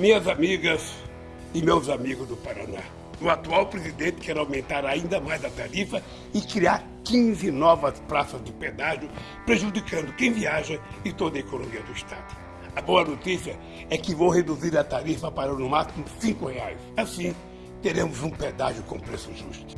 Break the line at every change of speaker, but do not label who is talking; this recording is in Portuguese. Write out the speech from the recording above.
Minhas amigas e meus amigos do Paraná, o atual presidente quer aumentar ainda mais a tarifa e criar 15 novas praças de pedágio, prejudicando quem viaja e toda a economia do Estado. A boa notícia é que vou reduzir a tarifa para no máximo R$ reais. Assim, teremos um pedágio com preço justo.